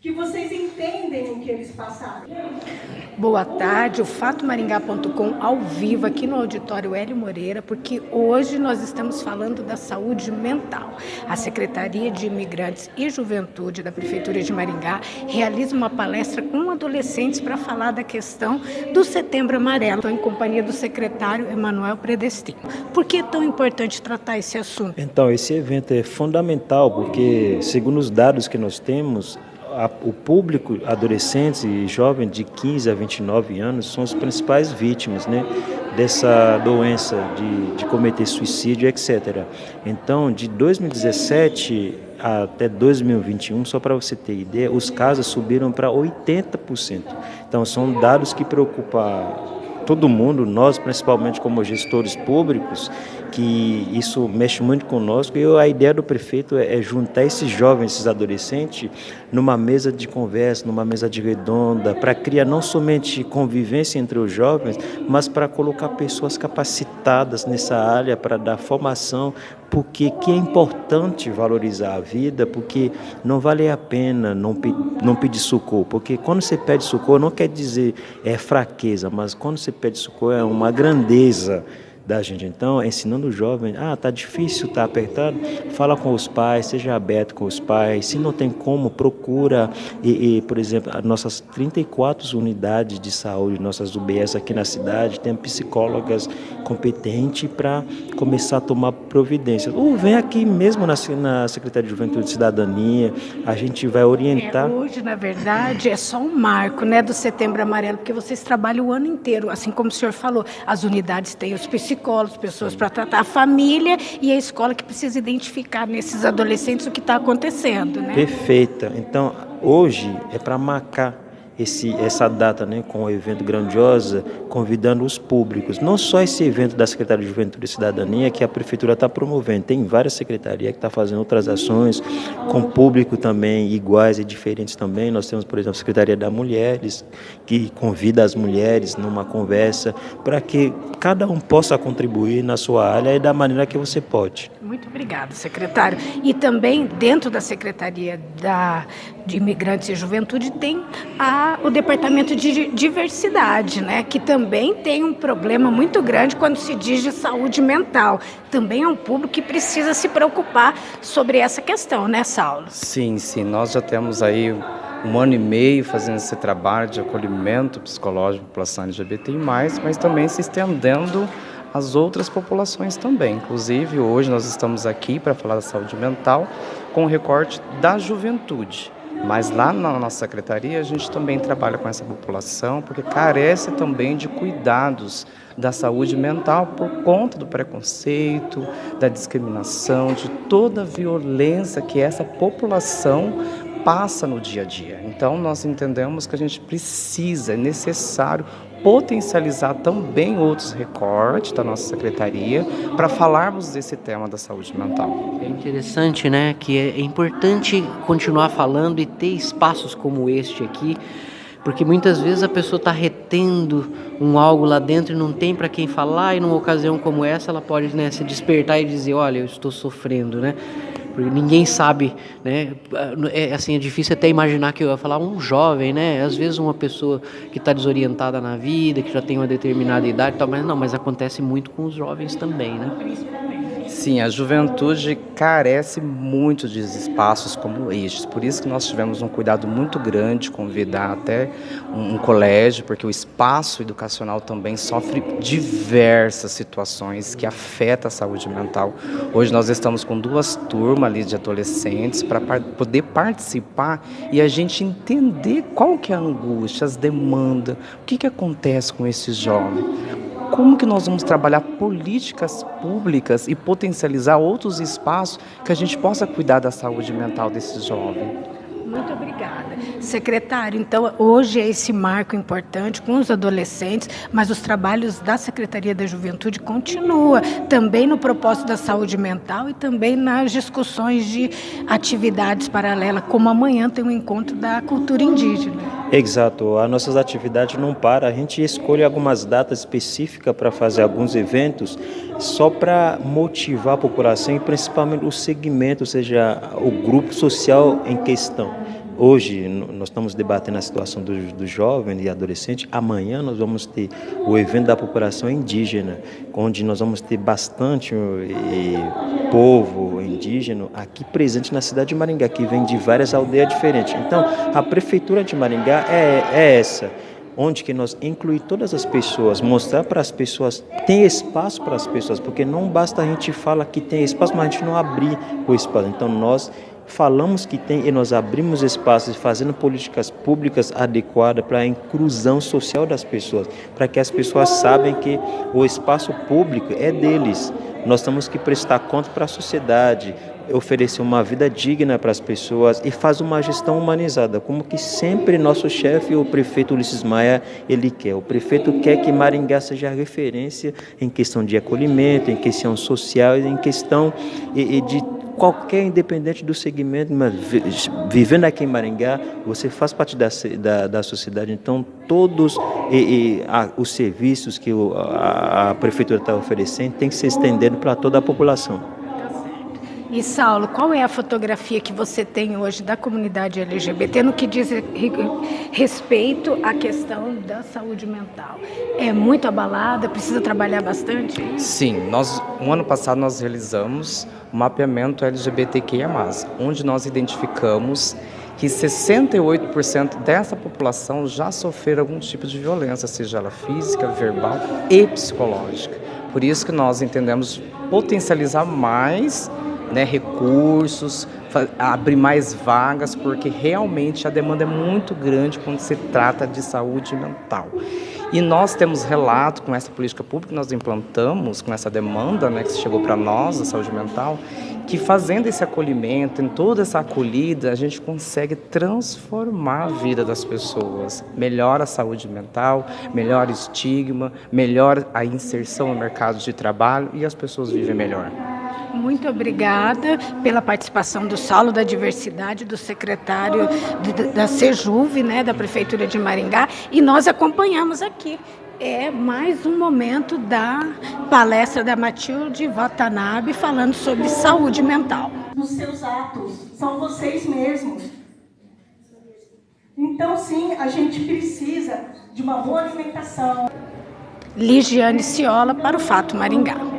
que vocês entendem o que eles passaram. Boa tarde, o fatomaringá.com ao vivo aqui no auditório Hélio Moreira, porque hoje nós estamos falando da saúde mental. A Secretaria de Imigrantes e Juventude da Prefeitura de Maringá realiza uma palestra com adolescentes para falar da questão do Setembro Amarelo. Estou em companhia do secretário Emanuel Predestino. Por que é tão importante tratar esse assunto? Então, esse evento é fundamental porque, segundo os dados que nós temos, a, o público, adolescentes e jovens de 15 a 29 anos, são as principais vítimas né, dessa doença de, de cometer suicídio, etc. Então, de 2017 até 2021, só para você ter ideia, os casos subiram para 80%. Então, são dados que preocupam todo mundo, nós principalmente como gestores públicos, que isso mexe muito conosco. E a ideia do prefeito é, é juntar esses jovens, esses adolescentes, numa mesa de conversa, numa mesa de redonda, para criar não somente convivência entre os jovens, mas para colocar pessoas capacitadas nessa área, para dar formação, porque que é importante valorizar a vida, porque não vale a pena não, não pedir socorro, porque quando você pede socorro não quer dizer é fraqueza, mas quando você pede socorro é uma grandeza da gente. Então, ensinando o jovem, ah, tá difícil, tá apertado, fala com os pais, seja aberto com os pais. Se não tem como, procura. E, e por exemplo, as nossas 34 unidades de saúde, nossas UBS aqui na cidade, tem psicólogas competentes para começar a tomar providências. Ou vem aqui mesmo na, na Secretaria de Juventude e Cidadania, a gente vai orientar. É, hoje, na verdade, é só um marco né, do Setembro Amarelo, porque vocês trabalham o ano inteiro, assim como o senhor falou, as unidades têm os psicólogos psicólogos, pessoas para tratar a família e a escola que precisa identificar nesses adolescentes o que está acontecendo. Né? Perfeita. Então, hoje é para marcar esse, essa data né, com o evento grandiosa, convidando os públicos. Não só esse evento da Secretaria de Juventude e Cidadania que a Prefeitura está promovendo, tem várias secretarias que estão tá fazendo outras ações com público também iguais e diferentes também. Nós temos, por exemplo, a Secretaria da Mulheres, que convida as mulheres numa conversa para que cada um possa contribuir na sua área e da maneira que você pode. Muito obrigada, secretário. E também dentro da Secretaria da, de Imigrantes e Juventude tem a, o Departamento de Diversidade, né, que também tem um problema muito grande quando se diz de saúde mental. Também é um público que precisa se preocupar sobre essa questão, né, Saulo? Sim, sim. Nós já temos aí um ano e meio fazendo esse trabalho de acolhimento psicológico da população LGBTI+, mas também se estendendo as outras populações também. Inclusive, hoje nós estamos aqui para falar da saúde mental com o recorte da juventude. Mas lá na nossa secretaria a gente também trabalha com essa população porque carece também de cuidados da saúde mental por conta do preconceito, da discriminação, de toda a violência que essa população passa no dia a dia. Então nós entendemos que a gente precisa, é necessário potencializar também outros recortes da nossa secretaria para falarmos desse tema da saúde mental. É interessante, né, que é importante continuar falando e ter espaços como este aqui, porque muitas vezes a pessoa está retendo um algo lá dentro e não tem para quem falar e numa ocasião como essa ela pode né, se despertar e dizer, olha, eu estou sofrendo, né? Porque ninguém sabe, né? É, assim, é difícil até imaginar que eu ia falar um jovem, né? Às vezes uma pessoa que está desorientada na vida, que já tem uma determinada idade, tal, mas não, mas acontece muito com os jovens também, né? Sim, a juventude carece muito de espaços como estes. Por isso que nós tivemos um cuidado muito grande, convidar até um, um colégio, porque o espaço educacional também sofre diversas situações que afetam a saúde mental. Hoje nós estamos com duas turmas ali de adolescentes para poder participar e a gente entender qual que é a angústia, as demandas, o que, que acontece com esses jovens como que nós vamos trabalhar políticas públicas e potencializar outros espaços que a gente possa cuidar da saúde mental desses jovens. Muito obrigada. Secretário, então hoje é esse marco importante com os adolescentes, mas os trabalhos da Secretaria da Juventude continuam também no propósito da saúde mental e também nas discussões de atividades paralelas, como amanhã tem um encontro da cultura indígena. Exato, as nossas atividades não param, a gente escolhe algumas datas específicas para fazer alguns eventos só para motivar a população e principalmente o segmento, ou seja, o grupo social em questão. Hoje nós estamos debatendo a situação dos do jovens e adolescentes. Amanhã nós vamos ter o evento da população indígena, onde nós vamos ter bastante e, povo indígena aqui presente na cidade de Maringá, que vem de várias aldeias diferentes. Então, a prefeitura de Maringá é, é essa onde que nós incluir todas as pessoas, mostrar para as pessoas, tem espaço para as pessoas, porque não basta a gente falar que tem espaço, mas a gente não abrir o espaço. Então nós falamos que tem e nós abrimos espaços fazendo políticas públicas adequadas para a inclusão social das pessoas, para que as pessoas sabem que o espaço público é deles. Nós temos que prestar conta para a sociedade, oferecer uma vida digna para as pessoas e faz uma gestão humanizada, como que sempre nosso chefe, o prefeito Ulisses Maia, ele quer. O prefeito quer que Maringá seja referência em questão de acolhimento, em questão social, em questão de qualquer independente do segmento, mas vivendo aqui em Maringá, você faz parte da, da, da sociedade, então todos e, e, a, os serviços que o, a, a prefeitura está oferecendo tem que ser estendido para toda a população. E Saulo, qual é a fotografia que você tem hoje da comunidade LGBT no que diz respeito à questão da saúde mental? É muito abalada, precisa trabalhar bastante? Sim, nós, um ano passado nós realizamos o mapeamento LGBTQIA+, onde nós identificamos que 68% dessa população já sofreram algum tipo de violência, seja ela física, verbal e psicológica. Por isso que nós entendemos potencializar mais né, recursos, abrir mais vagas, porque realmente a demanda é muito grande quando se trata de saúde mental. E nós temos relato com essa política pública que nós implantamos, com essa demanda né, que chegou para nós, da saúde mental, que fazendo esse acolhimento, em toda essa acolhida, a gente consegue transformar a vida das pessoas. Melhora a saúde mental, melhora o estigma, melhora a inserção no mercado de trabalho e as pessoas vivem melhor. Muito obrigada pela participação do Saulo da Diversidade, do secretário da Sejuve, né, da Prefeitura de Maringá, e nós acompanhamos aqui. É mais um momento da palestra da Matilde Watanabe falando sobre saúde mental. Nos seus atos, são vocês mesmos. Então, sim, a gente precisa de uma boa alimentação. Ligiane Ciola para o Fato Maringá.